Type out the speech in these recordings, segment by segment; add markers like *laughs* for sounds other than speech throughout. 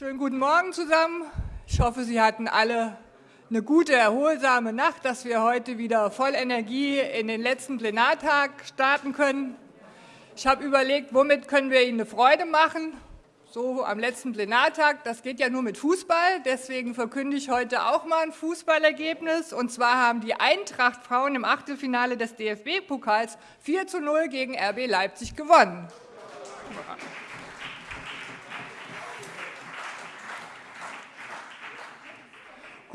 Schönen guten Morgen zusammen. Ich hoffe, Sie hatten alle eine gute, erholsame Nacht, dass wir heute wieder voll Energie in den letzten Plenartag starten können. Ich habe überlegt, womit können wir Ihnen eine Freude machen, so am letzten Plenartag. Das geht ja nur mit Fußball, deswegen verkünde ich heute auch mal ein Fußballergebnis. Und zwar haben die Eintracht-Frauen im Achtelfinale des DFB-Pokals 4 zu 0 gegen RB Leipzig gewonnen.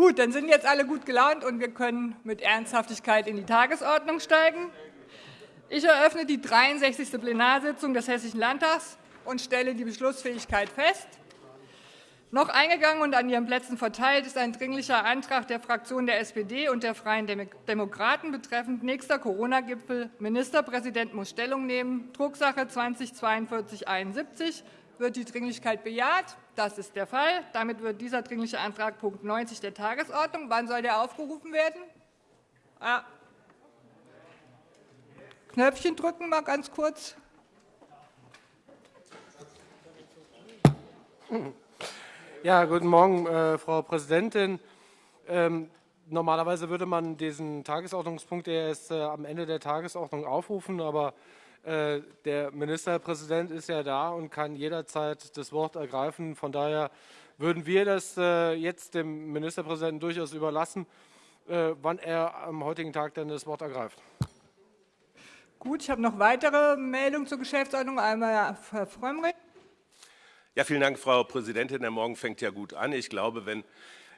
Gut, dann sind jetzt alle gut gelaunt und wir können mit Ernsthaftigkeit in die Tagesordnung steigen. Ich eröffne die 63. Plenarsitzung des Hessischen Landtags und stelle die Beschlussfähigkeit fest. Noch eingegangen und an Ihren Plätzen verteilt ist ein Dringlicher Antrag der Fraktion der SPD und der Freien Demokraten betreffend nächster Corona-Gipfel. Ministerpräsident muss Stellung nehmen. Drucksache 20 4271 wird die Dringlichkeit bejaht? Das ist der Fall. Damit wird dieser Dringliche Antrag Punkt 90 der Tagesordnung. Wann soll der aufgerufen werden? Ah. Knöpfchen drücken, mal ganz kurz. Ja, guten Morgen, äh, Frau Präsidentin. Ähm, normalerweise würde man diesen Tagesordnungspunkt erst äh, am Ende der Tagesordnung aufrufen, aber der Ministerpräsident ist ja da und kann jederzeit das Wort ergreifen. Von daher würden wir das äh, jetzt dem Ministerpräsidenten durchaus überlassen, äh, wann er am heutigen Tag denn das Wort ergreift. Gut, ich habe noch weitere Meldungen zur Geschäftsordnung. Einmal Herr Frömmrich. Ja, vielen Dank, Frau Präsidentin. Der Morgen fängt ja gut an. Ich glaube, wenn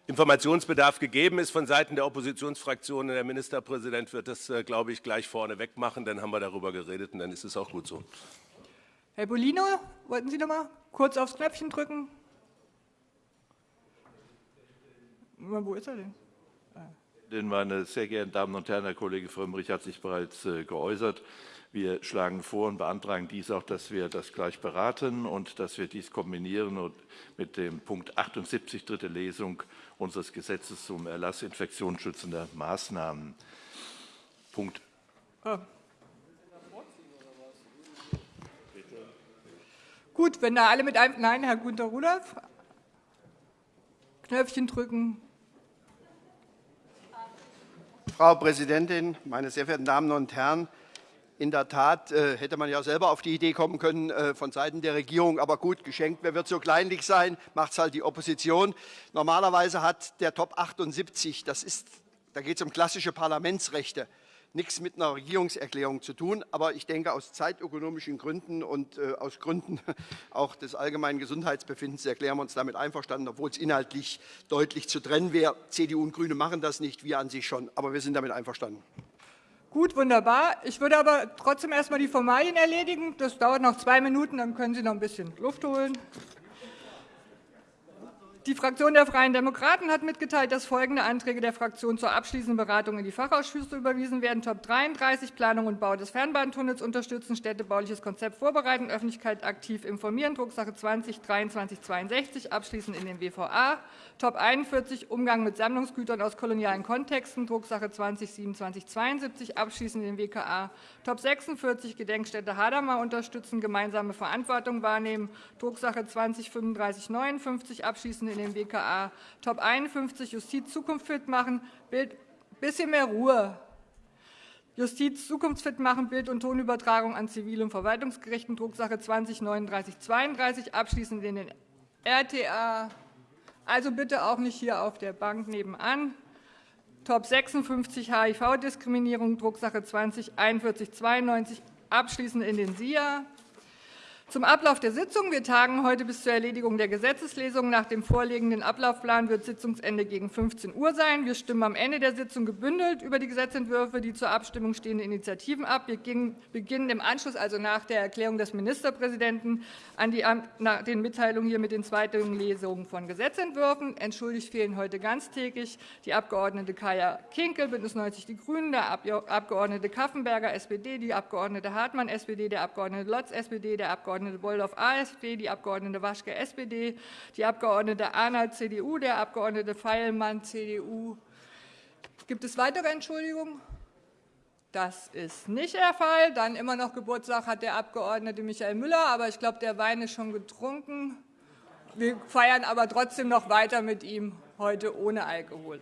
Informationsbedarf gegeben ist von Seiten der Oppositionsfraktionen. Der Ministerpräsident wird das, äh, glaube ich, gleich vorneweg machen. Dann haben wir darüber geredet und dann ist es auch gut so. Herr Bolino, wollten Sie noch mal kurz aufs Knöpfchen drücken? Wo ist er denn? Meine sehr geehrten Damen und Herren, Herr Kollege Frömmrich hat sich bereits äh, geäußert. Wir schlagen vor und beantragen dies auch, dass wir das gleich beraten und dass wir dies kombinieren und mit dem Punkt 78, dritte Lesung unseres Gesetzes zum Erlass infektionsschützender Maßnahmen. Punkt. Ah. Gut, wenn da alle mit einem Nein, Herr Gunter Rudolph. Knöpfchen drücken. Frau Präsidentin, meine sehr verehrten Damen und Herren! In der Tat äh, hätte man ja selber auf die Idee kommen können äh, von Seiten der Regierung, aber gut, geschenkt, wer wird so kleinlich sein, macht es halt die Opposition. Normalerweise hat der Top 78, das ist, da geht es um klassische Parlamentsrechte, nichts mit einer Regierungserklärung zu tun. Aber ich denke, aus zeitökonomischen Gründen und äh, aus Gründen *laughs* auch des allgemeinen Gesundheitsbefindens erklären wir uns damit einverstanden, obwohl es inhaltlich deutlich zu trennen wäre. CDU und Grüne machen das nicht, wir an sich schon, aber wir sind damit einverstanden. Gut, wunderbar. Ich würde aber trotzdem erst einmal die Formalien erledigen. Das dauert noch zwei Minuten, dann können Sie noch ein bisschen Luft holen. Die Fraktion der Freien Demokraten hat mitgeteilt, dass folgende Anträge der Fraktion zur abschließenden Beratung in die Fachausschüsse überwiesen werden. Top 33, Planung und Bau des Fernbahntunnels unterstützen, städtebauliches Konzept vorbereiten, Öffentlichkeit aktiv informieren, Drucksache 20 2362, abschließend in den WVA. Top 41, Umgang mit Sammlungsgütern aus kolonialen Kontexten, Drucksache 20 2772, abschließend in den WKA. Top 46, Gedenkstätte Hadamar unterstützen, gemeinsame Verantwortung wahrnehmen, Drucksache 20 3559, abschließend in in den WKA. Top 51, Justiz zukunftsfit machen, Bild, bisschen mehr Ruhe. Justiz zukunftsfit machen, Bild- und Tonübertragung an Zivil- und Verwaltungsgerichten, Drucksache 20 3932, abschließend in den RTA. Also bitte auch nicht hier auf der Bank nebenan. Top 56 HIV-Diskriminierung, Drucksache 20 4192, abschließend in den SIA. Zum Ablauf der Sitzung. Wir tagen heute bis zur Erledigung der Gesetzeslesung. Nach dem vorliegenden Ablaufplan wird Sitzungsende gegen 15 Uhr sein. Wir stimmen am Ende der Sitzung gebündelt über die Gesetzentwürfe, die zur Abstimmung stehenden Initiativen ab. Wir beginnen im Anschluss, also nach der Erklärung des Ministerpräsidenten, an die, nach den Mitteilungen hier mit den zweiten Lesungen von Gesetzentwürfen. Entschuldigt fehlen heute ganztägig die Abgeordnete Kaya Kinkel, BÜNDNIS 90 die GRÜNEN, der Abgeordnete Kaffenberger, SPD, die Abgeordnete Hartmann, SPD, der Abgeordnete Lotz, SPD, der Abgeordnete Abgeordnete Boldorf AfD, die Abgeordnete Waschke SPD, die Abgeordnete Arnold CDU, der Abgeordnete Feilmann CDU. Gibt es weitere Entschuldigungen? Das ist nicht der Fall. Dann immer noch Geburtstag hat der Abgeordnete Michael Müller, aber ich glaube, der Wein ist schon getrunken. wir feiern aber trotzdem noch weiter mit ihm heute ohne Alkohol.